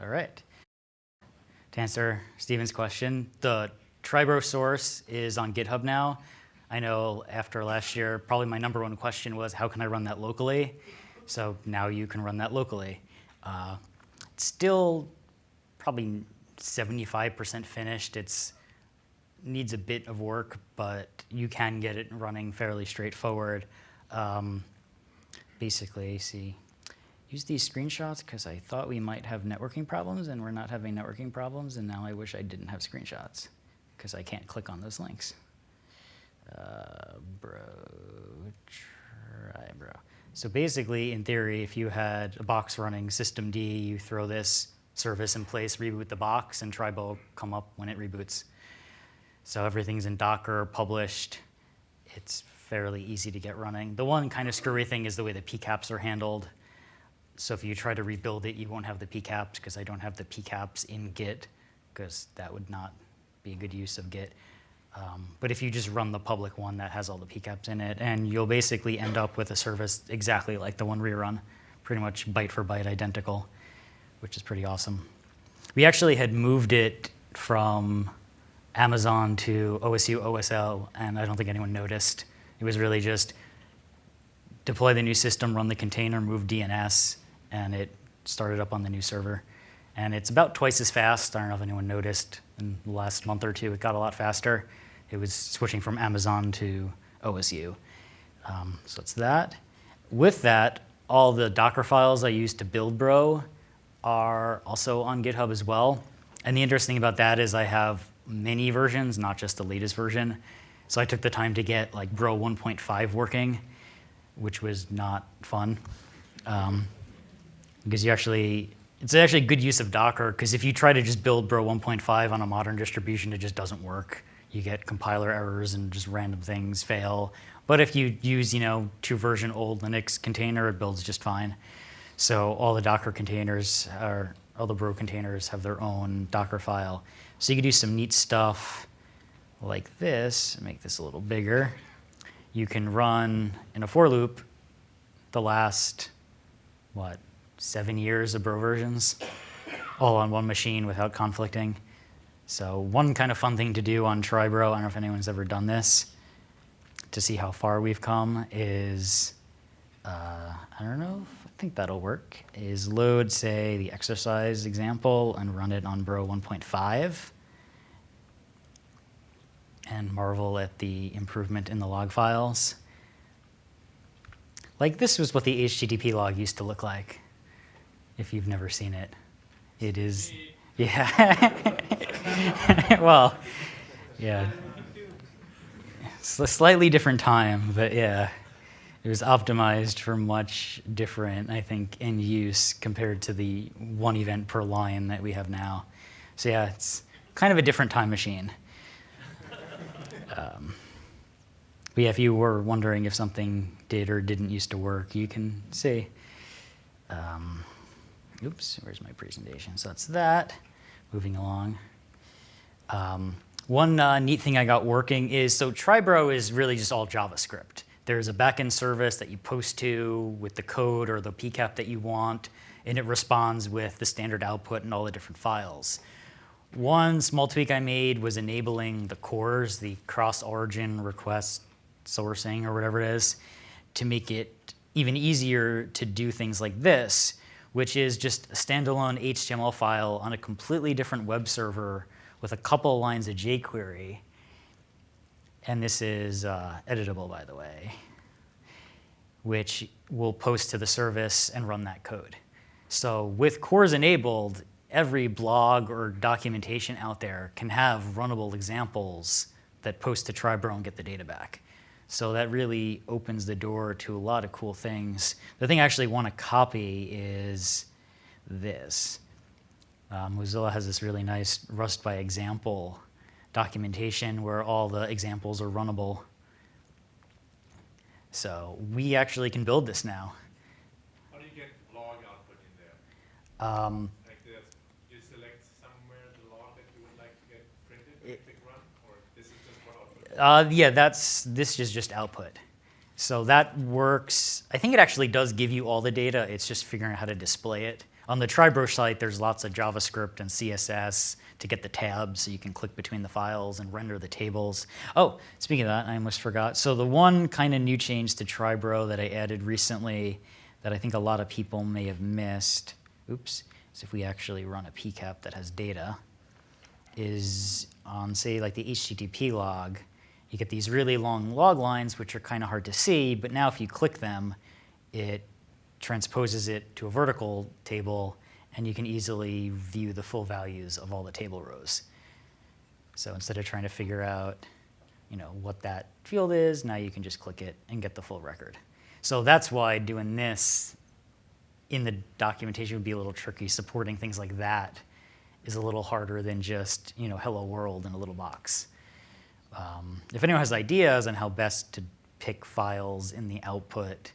All right. To answer Stephen's question, the Try Bro source is on GitHub now. I know after last year, probably my number one question was, how can I run that locally? So now you can run that locally. Uh, it's still probably 75% finished. It's needs a bit of work, but you can get it running fairly straightforward. Um, basically, see, use these screenshots because I thought we might have networking problems and we're not having networking problems and now I wish I didn't have screenshots because I can't click on those links. Uh, bro, try bro. So basically, in theory, if you had a box running systemd, you throw this service in place, reboot the box, and Try Bro come up when it reboots. So everything's in Docker, published. It's fairly easy to get running. The one kind of screwy thing is the way the PCAPs are handled. So if you try to rebuild it, you won't have the PCAPs because I don't have the PCAPs in Git because that would not be a good use of Git. Um, but if you just run the public one that has all the PCAPs in it, and you'll basically end up with a service exactly like the one we run, pretty much byte for byte identical, which is pretty awesome. We actually had moved it from Amazon to OSU OSL, and I don't think anyone noticed. It was really just deploy the new system, run the container, move DNS, and it started up on the new server. And it's about twice as fast. I don't know if anyone noticed in the last month or two, it got a lot faster. It was switching from Amazon to OSU. Um, so it's that. With that, all the Docker files I used to build Bro are also on GitHub as well. And the interesting thing about that is I have many versions, not just the latest version. So I took the time to get like Bro 1.5 working, which was not fun. Um, because you actually, it's actually a good use of Docker, because if you try to just build Bro 1.5 on a modern distribution, it just doesn't work. You get compiler errors and just random things fail. But if you use, you know, two version old Linux container, it builds just fine. So all the Docker containers, are, all the Bro containers have their own Docker file. So you can do some neat stuff like this, make this a little bigger. You can run in a for loop the last, what, seven years of Bro versions, all on one machine without conflicting. So one kind of fun thing to do on Try Bro, I don't know if anyone's ever done this, to see how far we've come is, uh, I don't know, I think that'll work, is load, say, the exercise example and run it on Bro 1.5 and marvel at the improvement in the log files. Like this was what the HTTP log used to look like, if you've never seen it. It is, yeah. well, yeah. It's a slightly different time, but yeah. It was optimized for much different, I think, in use compared to the one event per line that we have now. So yeah, it's kind of a different time machine. Um, but yeah, if you were wondering if something did or didn't used to work, you can see. Um, oops, where's my presentation? So that's that. Moving along. Um, one uh, neat thing I got working is, so Try Bro is really just all JavaScript. There's a backend service that you post to with the code or the PCAP that you want, and it responds with the standard output and all the different files. One small tweak I made was enabling the CORS, the cross-origin request sourcing or whatever it is, to make it even easier to do things like this, which is just a standalone HTML file on a completely different web server with a couple lines of jQuery. And this is uh, editable, by the way, which will post to the service and run that code. So with CORS enabled, every blog or documentation out there can have runnable examples that post to Try Bro and get the data back. So that really opens the door to a lot of cool things. The thing I actually want to copy is this. Uh, Mozilla has this really nice Rust by example documentation where all the examples are runnable. So we actually can build this now. How do you get log output in there? Um, Uh, yeah, that's this is just output. So that works. I think it actually does give you all the data. It's just figuring out how to display it. On the Try Bro site, there's lots of JavaScript and CSS to get the tabs so you can click between the files and render the tables. Oh, speaking of that, I almost forgot. So the one kind of new change to Try Bro that I added recently that I think a lot of people may have missed, oops, is if we actually run a PCAP that has data, is on say like the HTTP log, you get these really long log lines which are kind of hard to see, but now if you click them, it transposes it to a vertical table and you can easily view the full values of all the table rows. So instead of trying to figure out you know, what that field is, now you can just click it and get the full record. So that's why doing this in the documentation would be a little tricky. Supporting things like that is a little harder than just you know, hello world in a little box. Um, if anyone has ideas on how best to pick files in the output,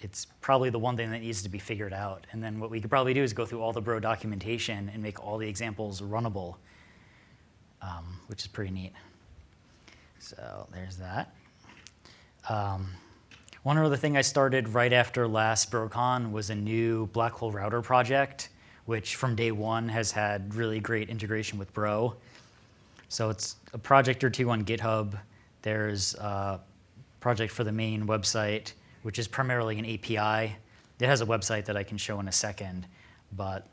it's probably the one thing that needs to be figured out. And then what we could probably do is go through all the Bro documentation and make all the examples runnable, um, which is pretty neat. So there's that. Um, one other thing I started right after last BroCon was a new black hole router project, which from day one has had really great integration with Bro. So it's a project or two on GitHub. There's a project for the main website, which is primarily an API. It has a website that I can show in a second, but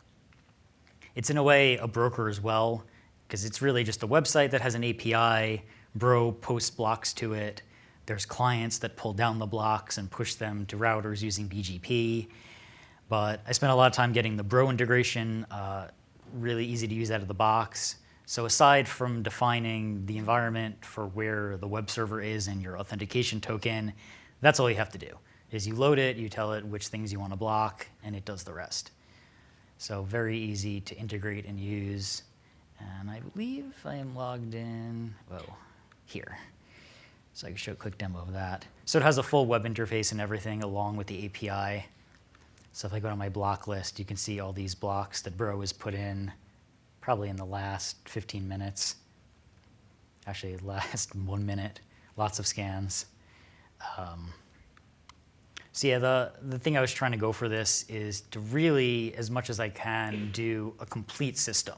it's in a way a broker as well, because it's really just a website that has an API. Bro posts blocks to it. There's clients that pull down the blocks and push them to routers using BGP. But I spent a lot of time getting the Bro integration uh, really easy to use out of the box. So aside from defining the environment for where the web server is and your authentication token, that's all you have to do. Is you load it, you tell it which things you want to block, and it does the rest. So very easy to integrate and use. And I believe I am logged in, whoa, here. So I can show a quick demo of that. So it has a full web interface and everything along with the API. So if I go to my block list, you can see all these blocks that Bro has put in probably in the last 15 minutes. Actually, last one minute, lots of scans. Um, so yeah, the, the thing I was trying to go for this is to really, as much as I can, do a complete system.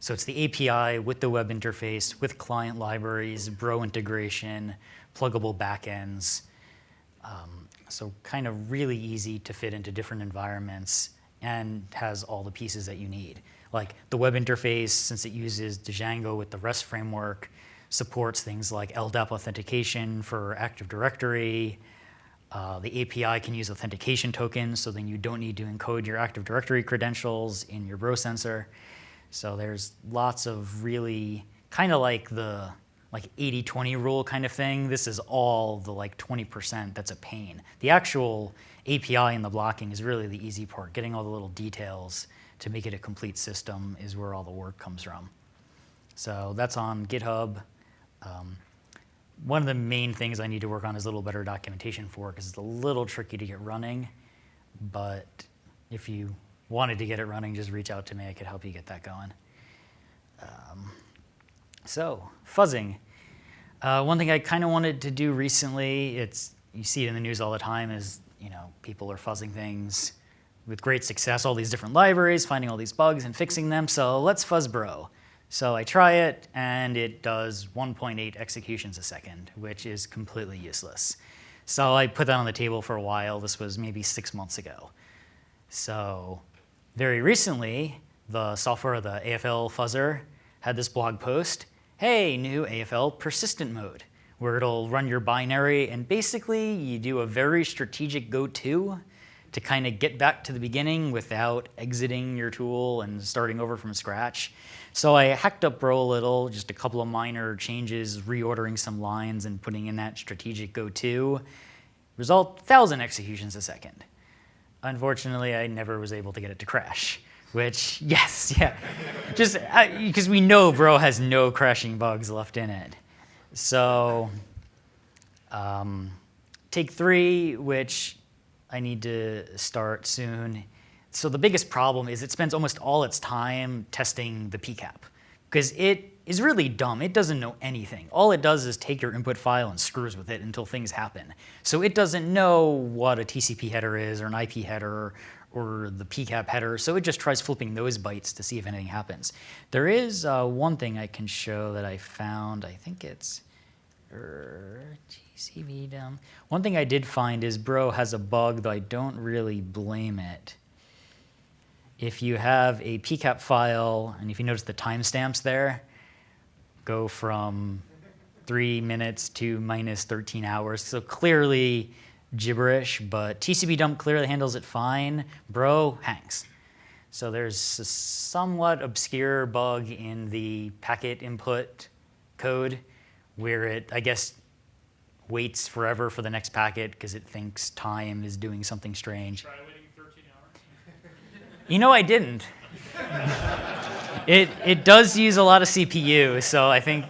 So it's the API with the web interface, with client libraries, Bro integration, pluggable backends. Um, so kind of really easy to fit into different environments and has all the pieces that you need. Like the web interface, since it uses Django with the REST framework, supports things like LDAP authentication for Active Directory. Uh, the API can use authentication tokens, so then you don't need to encode your Active Directory credentials in your Bro sensor. So there's lots of really kind of like the like 80-20 rule kind of thing. This is all the like 20% that's a pain. The actual API and the blocking is really the easy part. Getting all the little details to make it a complete system is where all the work comes from. So that's on GitHub. Um, one of the main things I need to work on is a little better documentation for because it's a little tricky to get running. But if you wanted to get it running, just reach out to me. I could help you get that going. Um, so fuzzing. Uh, one thing I kind of wanted to do recently, it's you see it in the news all the time, is you know people are fuzzing things with great success, all these different libraries, finding all these bugs and fixing them. So let's fuzz bro. So I try it and it does 1.8 executions a second, which is completely useless. So I put that on the table for a while. This was maybe six months ago. So very recently, the software, the AFL fuzzer, had this blog post, hey, new AFL persistent mode, where it'll run your binary and basically you do a very strategic go-to to kind of get back to the beginning without exiting your tool and starting over from scratch. So I hacked up Bro a little, just a couple of minor changes, reordering some lines and putting in that strategic go-to. Result, 1,000 executions a second. Unfortunately, I never was able to get it to crash, which, yes, yeah, just because we know Bro has no crashing bugs left in it. So um, take three, which I need to start soon. So the biggest problem is it spends almost all its time testing the PCAP because it is really dumb. It doesn't know anything. All it does is take your input file and screws with it until things happen. So it doesn't know what a TCP header is or an IP header or the PCAP header. So it just tries flipping those bytes to see if anything happens. There is uh, one thing I can show that I found. I think it's er, GCV. One thing I did find is Bro has a bug, though I don't really blame it. If you have a PCAP file, and if you notice the timestamps there, go from three minutes to minus 13 hours. So clearly gibberish, but TCP dump clearly handles it fine. Bro hangs. So there's a somewhat obscure bug in the packet input code where it, I guess, waits forever for the next packet because it thinks time is doing something strange. Try waiting thirteen hours? You know, I didn't. it, it does use a lot of CPU, so I think,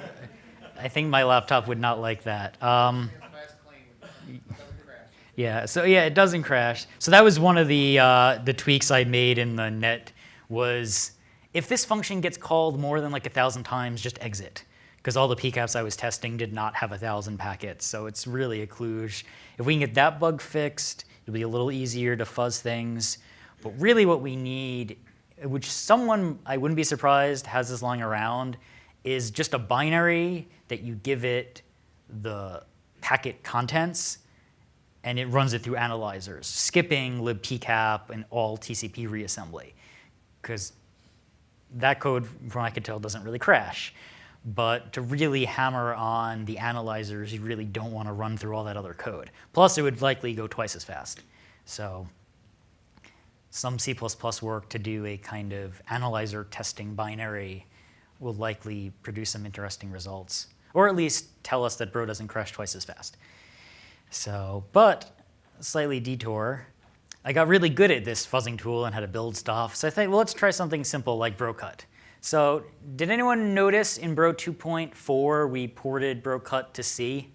I think my laptop would not like that. Um, Fast claim, doesn't crash. yeah, so yeah, it doesn't crash. So that was one of the, uh, the tweaks I made in the net was if this function gets called more than like a thousand times, just exit. Because all the PCAPs I was testing did not have a thousand packets, so it's really a kludge. If we can get that bug fixed, it'll be a little easier to fuzz things. But really what we need, which someone, I wouldn't be surprised, has this lying around, is just a binary that you give it the packet contents and it runs it through analyzers, skipping libpcap and all TCP reassembly. Because that code, from what I could tell, doesn't really crash. But to really hammer on the analyzers, you really don't want to run through all that other code. Plus, it would likely go twice as fast. So some C++ work to do a kind of analyzer testing binary will likely produce some interesting results, or at least tell us that Bro doesn't crash twice as fast. So, but slightly detour. I got really good at this fuzzing tool and how to build stuff. So I think, well, let's try something simple like BroCut. So did anyone notice in Bro 2.4 we ported BroCut to C?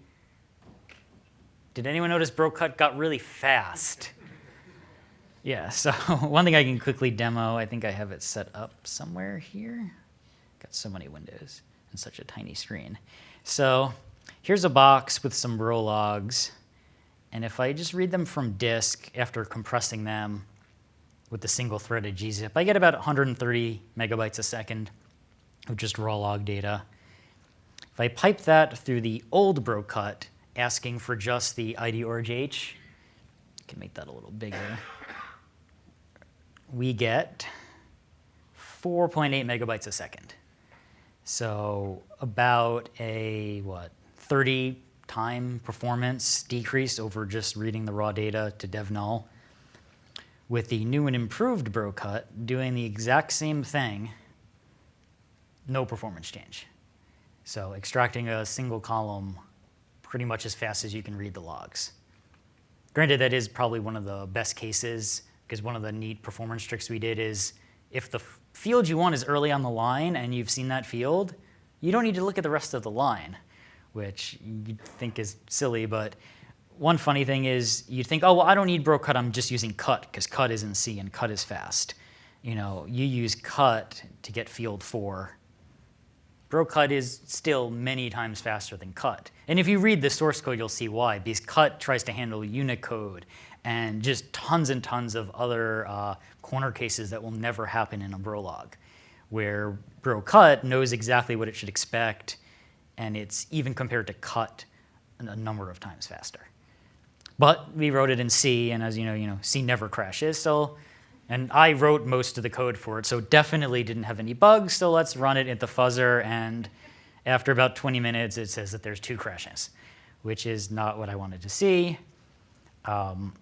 Did anyone notice BroCut got really fast? Yeah, so one thing I can quickly demo, I think I have it set up somewhere here. Got so many windows and such a tiny screen. So here's a box with some Bro logs. And if I just read them from disk after compressing them with the single threaded gzip, I get about 130 megabytes a second of just raw log data. If I pipe that through the old BroCut, asking for just the ID orgh, I can make that a little bigger. We get 4.8 megabytes a second. So about a what 30 time performance decrease over just reading the raw data to dev null. With the new and improved BroCut doing the exact same thing, no performance change. So extracting a single column pretty much as fast as you can read the logs. Granted, that is probably one of the best cases because one of the neat performance tricks we did is if the field you want is early on the line and you've seen that field, you don't need to look at the rest of the line, which you think is silly, but one funny thing is you'd think, oh, well, I don't need bro cut, I'm just using cut because cut is in C and cut is fast. You know, you use cut to get field four. Bro cut is still many times faster than cut. And if you read the source code, you'll see why, because cut tries to handle Unicode and just tons and tons of other uh, corner cases that will never happen in a Brolog, where BroCut knows exactly what it should expect, and it's even compared to cut a number of times faster. But we wrote it in C, and as you know, you know, C never crashes. So, and I wrote most of the code for it, so definitely didn't have any bugs. So let's run it at the fuzzer, and after about 20 minutes, it says that there's two crashes, which is not what I wanted to see. Um,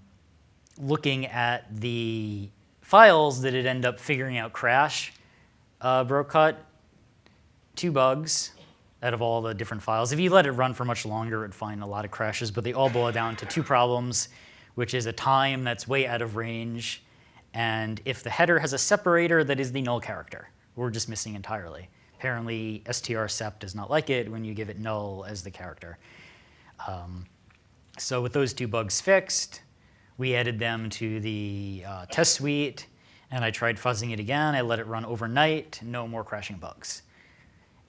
looking at the files that it ended up figuring out crash, uh, BroCut, two bugs out of all the different files. If you let it run for much longer, it'd find a lot of crashes, but they all boil down to two problems, which is a time that's way out of range, and if the header has a separator that is the null character, we're just missing entirely. Apparently, strsep does not like it when you give it null as the character. Um, so with those two bugs fixed, we added them to the uh, test suite, and I tried fuzzing it again. I let it run overnight, no more crashing bugs.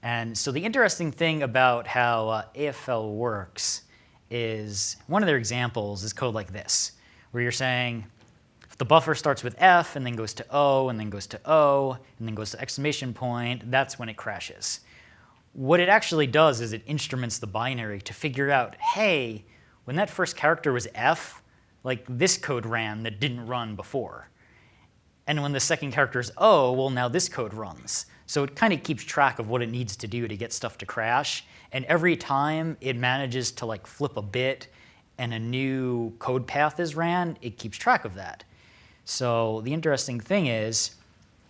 And so the interesting thing about how uh, AFL works is one of their examples is code like this, where you're saying, If the buffer starts with F and then goes to O and then goes to O and then goes to exclamation point, that's when it crashes. What it actually does is it instruments the binary to figure out, hey, when that first character was F, like this code ran that didn't run before. And when the second character is O, well, now this code runs. So it kind of keeps track of what it needs to do to get stuff to crash. And every time it manages to like flip a bit and a new code path is ran, it keeps track of that. So the interesting thing is,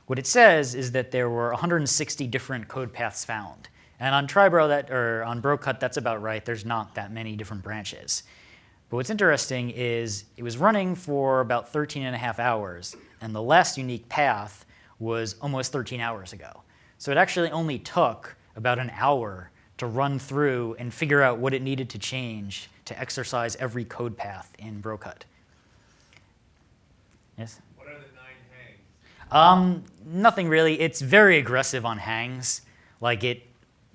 what it says is that there were 160 different code paths found. And on Try Bro that, or on Brocut, that's about right. There's not that many different branches. But what's interesting is it was running for about 13 and a half hours, and the last unique path was almost 13 hours ago. So it actually only took about an hour to run through and figure out what it needed to change to exercise every code path in Brocut. Yes? What are the nine hangs? Um, nothing really. It's very aggressive on hangs. Like it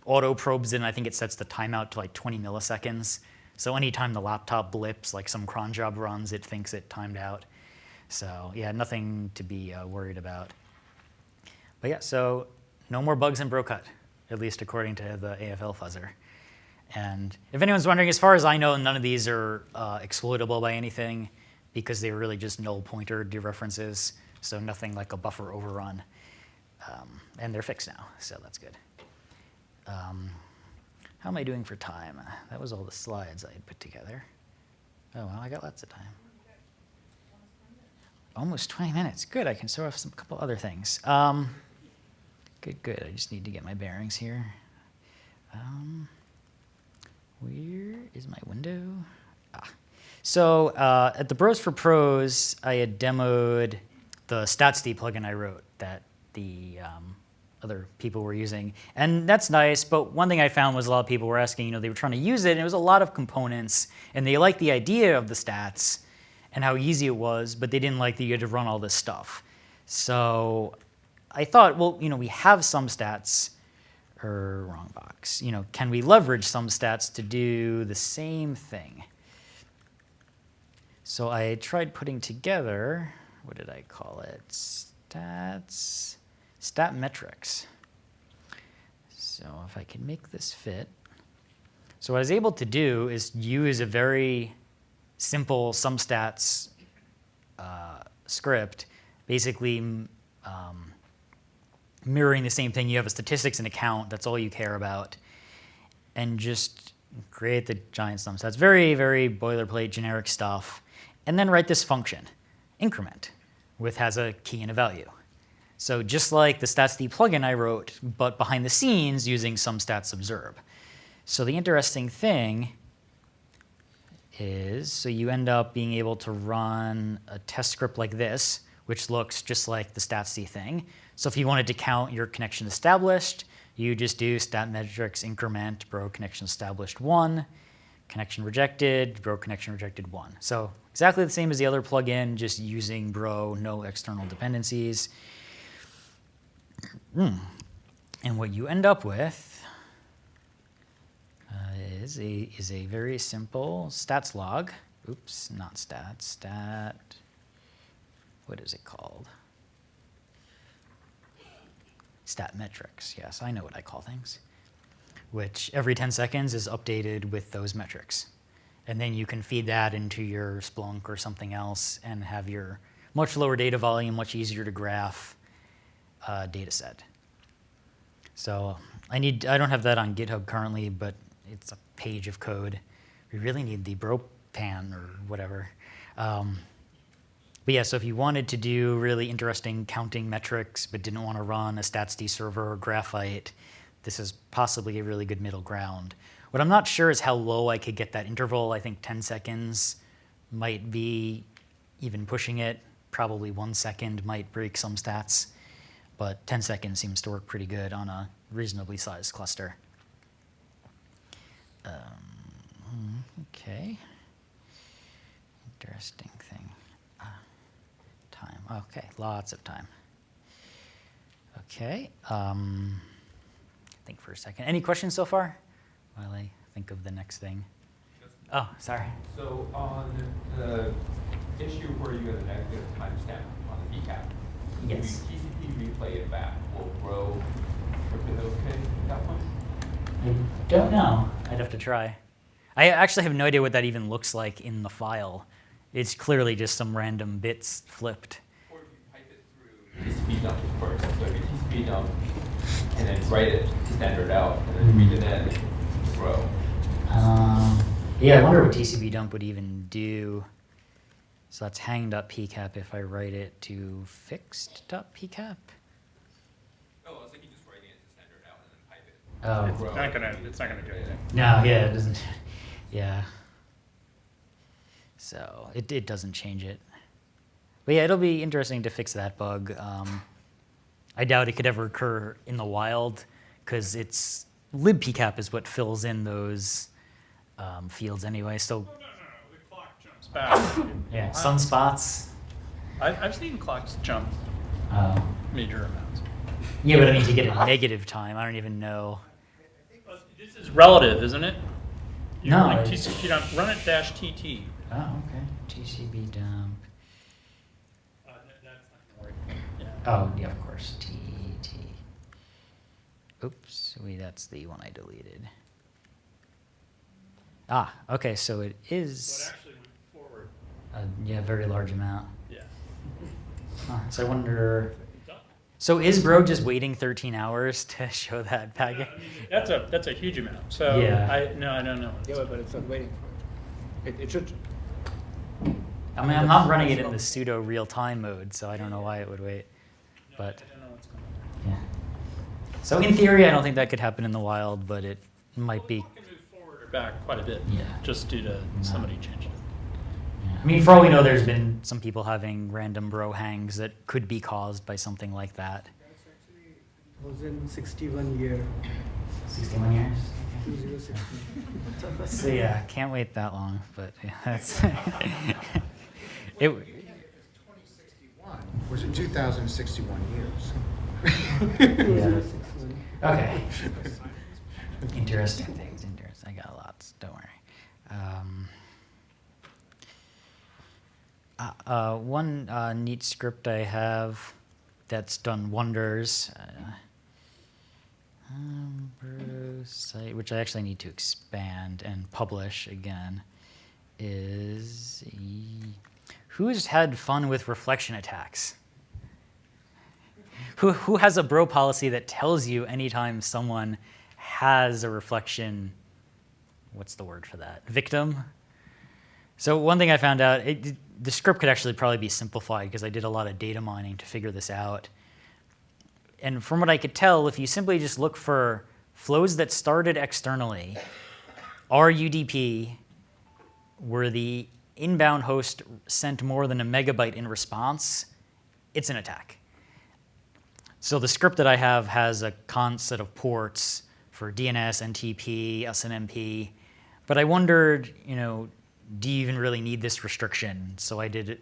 auto probes and I think it sets the timeout to like 20 milliseconds. So anytime the laptop blips, like some cron job runs, it thinks it timed out. So yeah, nothing to be uh, worried about. But yeah, so no more bugs in Brocut, at least according to the AFL fuzzer. And if anyone's wondering, as far as I know, none of these are uh, exploitable by anything because they're really just null pointer dereferences, so nothing like a buffer overrun. Um, and they're fixed now, so that's good. Um, how am I doing for time? That was all the slides I had put together. Oh, well, I got lots of time. Almost 20 minutes. Good, I can show off some couple other things. Um, good, good. I just need to get my bearings here. Um, where is my window? Ah. So uh, at the Bros for Pros, I had demoed the StatsD plugin I wrote that the um, other people were using. And that's nice, but one thing I found was a lot of people were asking, you know, they were trying to use it, and it was a lot of components, and they liked the idea of the stats and how easy it was, but they didn't like that you had to run all this stuff. So I thought, well, you know, we have SumStats, or wrong box. You know, can we leverage SumStats to do the same thing? So I tried putting together, what did I call it? Stats, stat metrics. So if I can make this fit. So what I was able to do is use a very simple SumStats uh, script, basically um, mirroring the same thing. You have a statistics and account, that's all you care about, and just create the giant SumStats. Very, very boilerplate, generic stuff. And then write this function, increment, with has a key and a value. So just like the StatsD plugin I wrote, but behind the scenes using SumStats observe. So the interesting thing is, so you end up being able to run a test script like this, which looks just like the StatsD thing. So if you wanted to count your connection established, you just do stat metrics increment bro connection established one, connection rejected, bro connection rejected one. So exactly the same as the other plugin, just using bro, no external dependencies. Mm. And what you end up with is a is a very simple stats log. Oops, not stats. Stat. What is it called? Stat metrics. Yes, I know what I call things. Which every 10 seconds is updated with those metrics. And then you can feed that into your Splunk or something else and have your much lower data volume, much easier to graph uh, data set. So I need, I don't have that on GitHub currently, but it's page of code. We really need the bropan or whatever. Um, but yeah, so if you wanted to do really interesting counting metrics, but didn't want to run a StatsD server or Graphite, this is possibly a really good middle ground. What I'm not sure is how low I could get that interval. I think 10 seconds might be even pushing it. Probably one second might break some stats, but 10 seconds seems to work pretty good on a reasonably sized cluster. Um, okay. Interesting thing. Uh, time. Okay, lots of time. Okay. Um, think for a second. Any questions so far? While I think of the next thing. Oh, sorry. So on the issue where you have a negative timestamp on the PCAP. Yes. TCP replay it back, will grow okay at that point? I don't know. I'd have to try. I actually have no idea what that even looks like in the file. It's clearly just some random bits flipped. Or if you pipe it through TCP dump first, so if you TCP dump and then write it to standard out and then read it in to Bro. Um, yeah, I wonder what TCP dump would even do. So that's hang.pcap if I write it to fixed.pcap. Oh, I was thinking just writing it to standard out and then pipe it. Oh. It's not gonna, it's not gonna do anything. No, yeah, it doesn't. Yeah. So it, it doesn't change it. But yeah, it'll be interesting to fix that bug. Um, I doubt it could ever occur in the wild because it's libpcap is what fills in those um, fields anyway. So No, no, no, the clock jumps back. yeah, sunspots. I've, I've seen clocks jump Uh, major amounts. yeah, but I mean to get a negative time, I don't even know. But This is relative, isn't it? You No, Like it's- TCP dump, run it dash TT. Oh, okay. TCP dump. Uh, that- that's not gonna work. Yeah. Oh, yeah, of course. T T. Oops, wait, that's the one I deleted. Ah, okay, so it So it is actually went forward, a yeah, very large amount. yeah. Huh, so I wonder. Done. So is Bro just waiting 13 hours to show that Yeah, packet? That's a, that's a huge amount, so Yeah. I, no, I don't know. Yeah, but- but it's not waiting for it. It, it should, I mean, I'm not running it in the pseudo real time mode, so I don't know why it would wait. But- I don't know what's going on. Yeah. So in theory, I don't think that could happen in the wild, but it might be. Well, the can move forward or back quite a bit. Yeah. Just due to somebody changing it. I mean, for all we know, there's been some people having random bro hangs that could be caused by something like that. That's actually 1061 year, 61 years. 2060. So yeah, can't wait that long, but yeah, that's it. Was it 2,061 years? Yeah. Okay. Interesting things. Interesting. I got lots. Don't worry. Um, uh, uh, one uh, neat script I have that's done wonders. Uh, site, which I actually need to expand and publish again, is who's had fun with reflection attacks? Who, who has a bro policy that tells you anytime someone has a reflection, what's the word for that? Victim? So one thing I found out, it, the script could actually probably be simplified because I did a lot of data mining to figure this out. And from what I could tell, if you simply just look for flows that started externally, RUDP, where the inbound host sent more than a megabyte in response, it's an attack. So the script that I have has a const set of ports for DNS, NTP, SNMP, but I wondered, you know, do you even really need this restriction? So I did,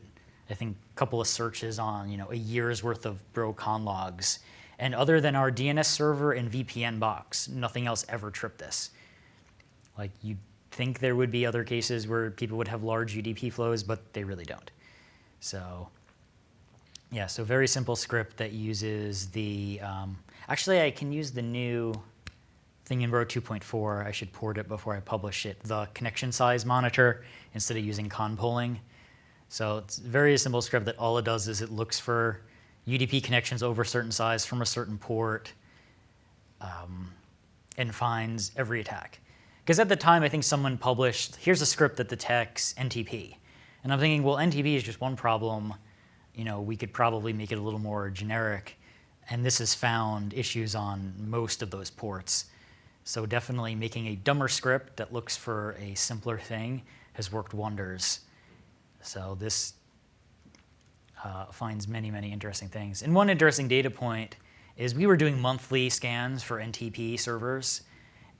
I think, a couple of searches on, you know, a year's worth of BroCon logs, and other than our DNS server and VPN box, nothing else ever tripped this. Like you'd think there would be other cases where people would have large UDP flows, but they really don't. So yeah, so very simple script that uses the, um, actually I can use the new thing in Bro 2.4. I should port it before I publish it, the connection size monitor instead of using con polling. So it's a very simple script that all it does is it looks for UDP connections over a certain size from a certain port um, and finds every attack. Because at the time, I think someone published, here's a script that detects NTP. And I'm thinking, well, NTP is just one problem. You know, we could probably make it a little more generic. And this has found issues on most of those ports. So definitely making a dumber script that looks for a simpler thing has worked wonders. So this uh, finds many, many interesting things. And one interesting data point is we were doing monthly scans for NTP servers.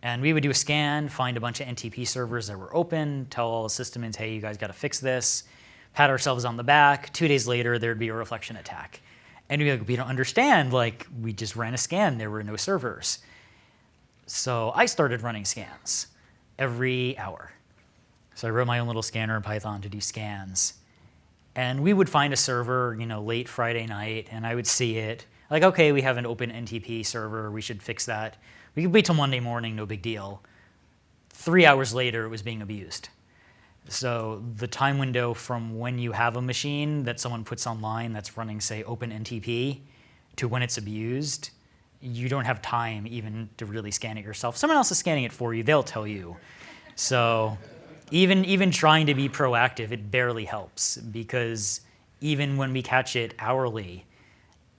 And we would do a scan, find a bunch of NTP servers that were open, tell all the sysadmins, hey, you guys got to fix this, pat ourselves on the back. Two days later, there'd be a reflection attack. And we'd like, we don't understand, like, we just ran a scan, there were no servers. So I started running scans every hour. So I wrote my own little scanner in Python to do scans. And we would find a server, you know, late Friday night, and I would see it. Like, okay, we have an open NTP server. We should fix that. We could wait till Monday morning, no big deal. Three hours later, it was being abused. So the time window from when you have a machine that someone puts online that's running, say, OpenNTP, to when it's abused, you don't have time even to really scan it yourself. Someone else is scanning it for you. They'll tell you. So even even trying to be proactive, it barely helps because even when we catch it hourly,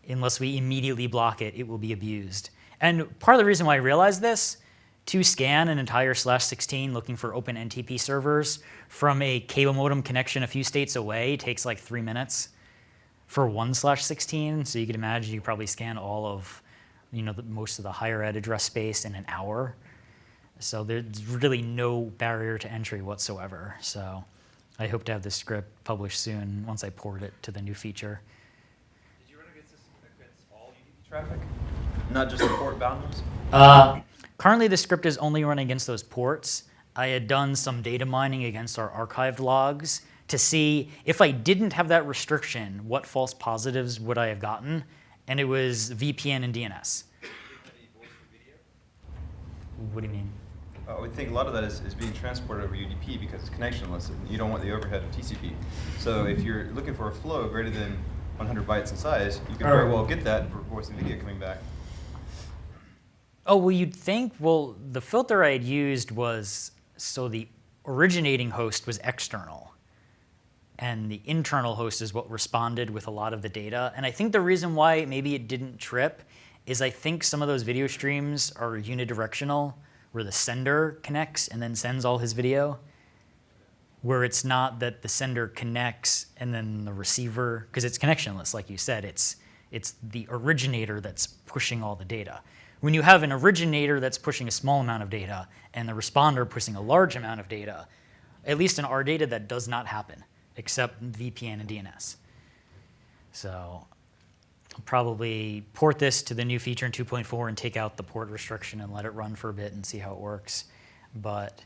unless we immediately block it, it will be abused. And part of the reason why I realized this, to scan an entire slash 16 looking for open NTP servers from a cable modem connection a few states away takes like three minutes for one slash 16. So you can imagine you probably scan all of, you know, the, most of the higher ed address space in an hour. So there's really no barrier to entry whatsoever. So I hope to have this script published soon once I port it to the new feature. Did you run against this against all UDP traffic? Not just the port bound ones? Uh, currently, the script is only running against those ports. I had done some data mining against our archived logs to see if I didn't have that restriction, what false positives would I have gotten? And it was VPN and DNS. What do you mean? Uh, I would think a lot of that is, is being transported over UDP because it's connectionless and you don't want the overhead of TCP. So if you're looking for a flow greater than 100 bytes in size, you can very well get that for voice and video coming back. Oh, well, you'd think, well, the filter I had used was so the originating host was external. And the internal host is what responded with a lot of the data. And I think the reason why maybe it didn't trip is I think some of those video streams are unidirectional, where the sender connects and then sends all his video. Where it's not that the sender connects and then the receiver, because it's connectionless, like you said, it's, it's the originator that's pushing all the data. When you have an originator that's pushing a small amount of data and the responder pushing a large amount of data, at least in our data, that does not happen, except VPN and DNS. So I'll probably port this to the new feature in 2.4 and take out the port restriction and let it run for a bit and see how it works. But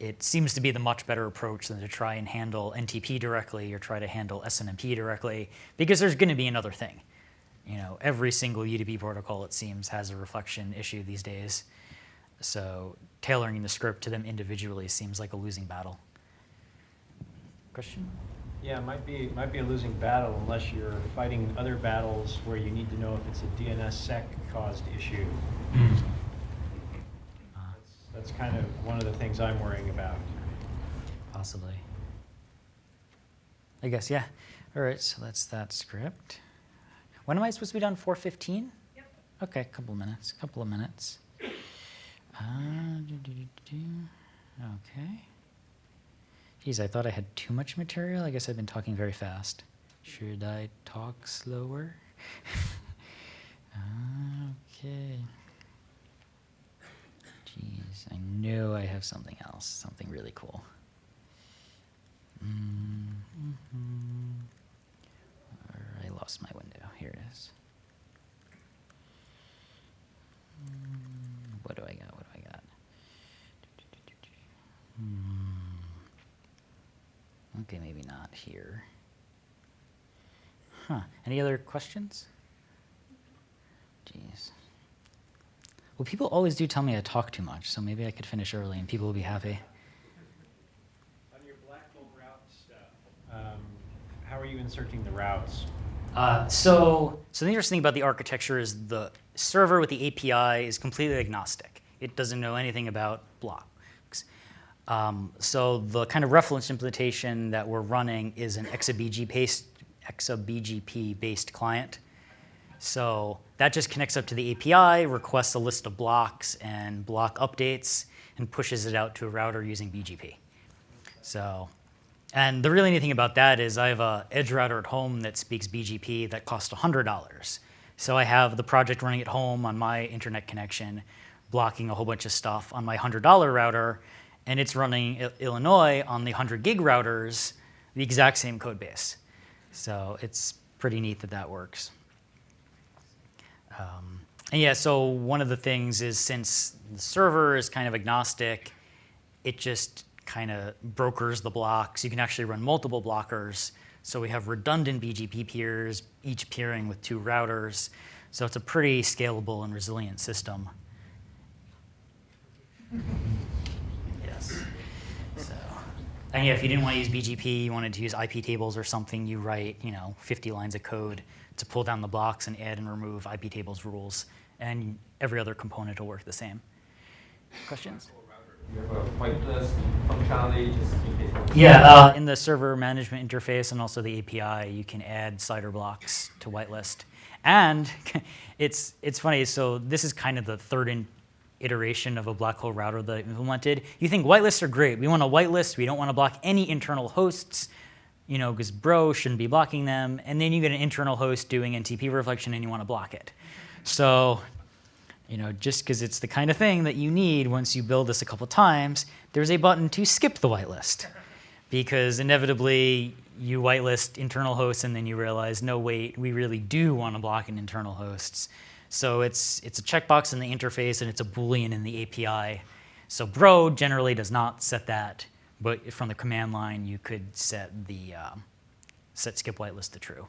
it seems to be the much better approach than to try and handle NTP directly or try to handle SNMP directly, because there's going to be another thing. You know, every single UDP protocol, it seems, has a reflection issue these days. So tailoring the script to them individually seems like a losing battle. Question? Yeah, it might be, might be a losing battle unless you're fighting other battles where you need to know if it's a DNSSEC caused issue. That's, that's kind of one of the things I'm worrying about. Possibly. I guess, yeah. All right, so that's that script. When am I supposed to be done? 4.15? Yep. Okay, a couple of minutes, A couple of minutes. Uh, do, do, do, do, do. Okay. Geez, I thought I had too much material. I guess I've been talking very fast. Should I talk slower? okay. Jeez, I know I have something else, something really cool. Mm-hmm. I lost my window. Here it is. Mm, What do I got? What do I got? Hmm. Okay, maybe not here. Huh. Any other questions? Jeez. Well, people always do tell me I talk too much, so maybe I could finish early and people will be happy. On your black hole route stuff, um, how are you inserting the routes? Uh, so, so the interesting thing about the architecture is the server with the API is completely agnostic. It doesn't know anything about blocks. Um, so the kind of reference implementation that we're running is an XABG based, ExaBGP based client. So that just connects up to the API, requests a list of blocks and block updates, and pushes it out to a router using BGP. So, and the really neat thing about that is I have a edge router at home that speaks BGP that costs $100. So I have the project running at home on my internet connection, blocking a whole bunch of stuff on my $100 router, and it's running Illinois on the 100 gig routers, the exact same code base. So it's pretty neat that that works. Um, and yeah, so one of the things is since the server is kind of agnostic, it just kind of brokers the blocks. You can actually run multiple blockers. So we have redundant BGP peers, each peering with two routers. So it's a pretty scalable and resilient system. And yeah, if you didn't want to use BGP, you wanted to use IP tables or something, you write, you know, 50 lines of code to pull down the blocks and add and remove IP tables rules, and every other component will work the same. Questions? You have a whitelist functionality just in case. Yeah, uh, in the server management interface and also the API, you can add CIDR blocks to whitelist. And it's, it's funny, so this is kind of the third in- iteration of a black hole router that I've implemented. You think whitelists are great. We want a whitelist. We don't want to block any internal hosts, you know, because bro shouldn't be blocking them. And then you get an internal host doing NTP reflection and you want to block it. So you know, just because it's the kind of thing that you need once you build this a couple times, there's a button to skip the whitelist. Because inevitably, you whitelist internal hosts and then you realize, no, wait, we really do want to block in internal hosts. So it's, it's a checkbox in the interface and it's a Boolean in the API. So Bro generally does not set that, but from the command line, you could set the um, set skip whitelist to true.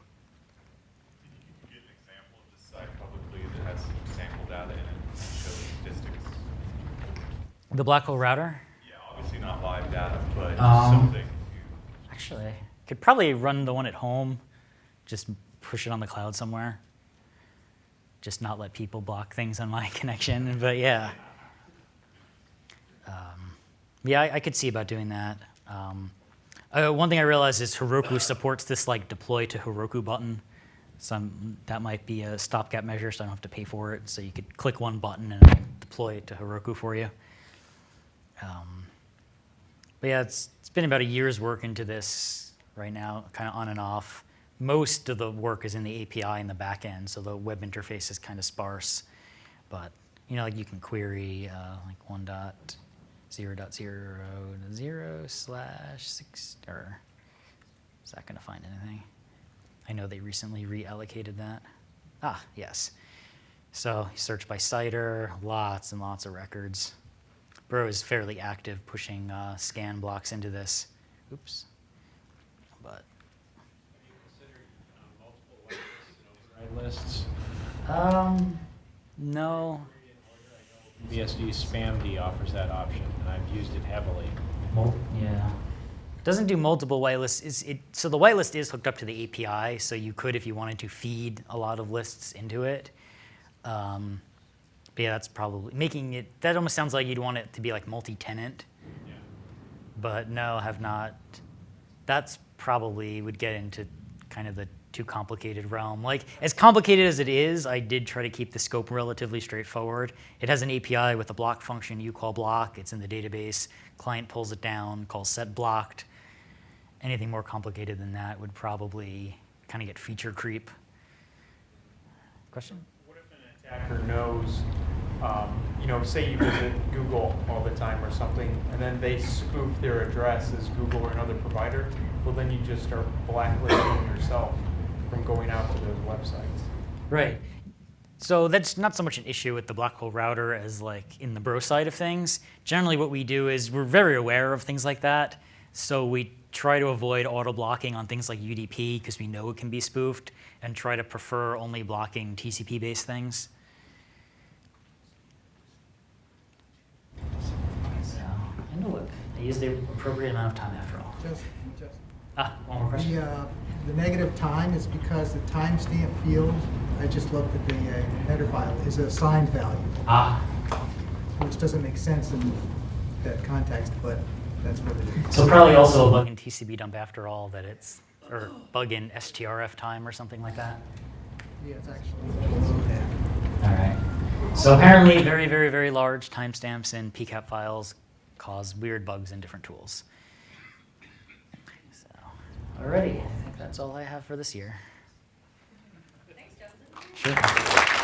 Can you get an example of this site publicly that has sample data and shows statistics? The black hole router, Yeah, obviously not live data, but Um, something Actually, could probably run the one at home, just push it on the cloud somewhere. Just not let people block things on my connection, but yeah. Um, yeah, I, I could see about doing that. Um, uh, one thing I realized is Heroku supports this like deploy to Heroku button. Some that might be a stopgap measure, so I don't have to pay for it. So you could click one button and deploy it to Heroku for you. Um, but yeah, it's, it's been about a year's work into this right now, kind of on and off. Most of the work is in the API in the back end, so the web interface is kind of sparse. But you know, like you can query uh, like one dot zero dot zero zero slash six or is that going to find anything? I know they recently reallocated that. Ah, yes. So search by CIDR, lots and lots of records. Bro is fairly active pushing uh, scan blocks into this. Oops. But Right lists. Um, no. BSD SpamD offers that option, and I've used it heavily. Yeah. Doesn't do multiple whitelists. Is it so the whitelist is hooked up to the API, so you could, if you wanted to, feed a lot of lists into it. Um, but yeah, that's probably making it. That almost sounds like you'd want it to be like multi-tenant. Yeah. But no, have not. That's probably would get into kind of the too complicated realm. Like as complicated as it is, I did try to keep the scope relatively straightforward. It has an API with a block function you call block. It's in the database. Client pulls it down, calls set blocked. Anything more complicated than that would probably kind of get feature creep. Question? What if an attacker knows, um, you know, say you visit Google all the time or something, and then they spoof their address as Google or another provider? Well, then you just start blacklisting yourself from going out to those websites. Right. So that's not so much an issue with the black hole router as like in the bro side of things. Generally what we do is we're very aware of things like that. So we try to avoid auto blocking on things like UDP because we know it can be spoofed and try to prefer only blocking TCP based things. So, and look, I used the appropriate amount of time after all. Just, just, Ah, one more question. the, uh, the negative time is because the timestamp field, I just looked at the uh, header file, is a signed value, Ah, which doesn't make sense in that context, but that's what it is. So probably also a bug in TCP dump after all that it's, or bug in strftime or something like that. Yeah, it's actually. All right. So apparently very, very, very large timestamps in PCAP files cause weird bugs in different tools. Alrighty, I think that's all I have for this year. Thanks, Justin. Sure.